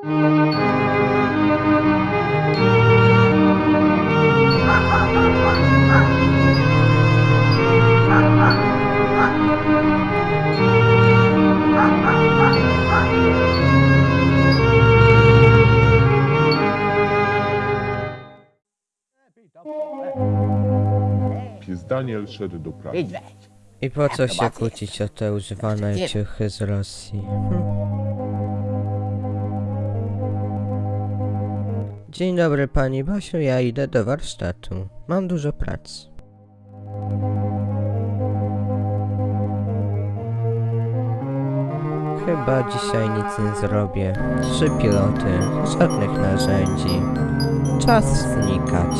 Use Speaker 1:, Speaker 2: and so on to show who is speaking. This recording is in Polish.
Speaker 1: Pies Daniel szedł do pracy.
Speaker 2: I po co się kłócić o te używane ciuchy z Rosji? Hm. Dzień dobry pani Basiu, ja idę do warsztatu. Mam dużo pracy. Chyba dzisiaj nic nie zrobię. Trzy piloty, żadnych narzędzi. Czas znikać.